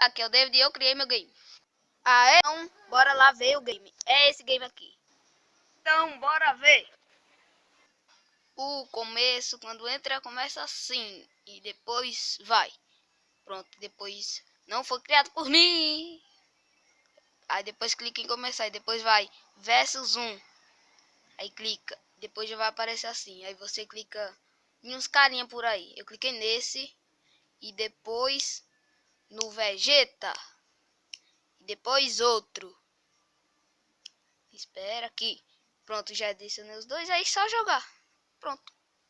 Aqui é o David e eu criei meu game. Aê, então, bora lá ver o game. É esse game aqui. Então, bora ver. O começo, quando entra, começa assim. E depois vai. Pronto, depois não foi criado por mim. Aí depois clica em começar. E depois vai versus 1. Aí clica. Depois já vai aparecer assim. Aí você clica em uns carinha por aí. Eu cliquei nesse. E depois no Vegeta. E depois outro. Espera aqui. Pronto, já adicionei os dois. Aí só jogar. Pronto.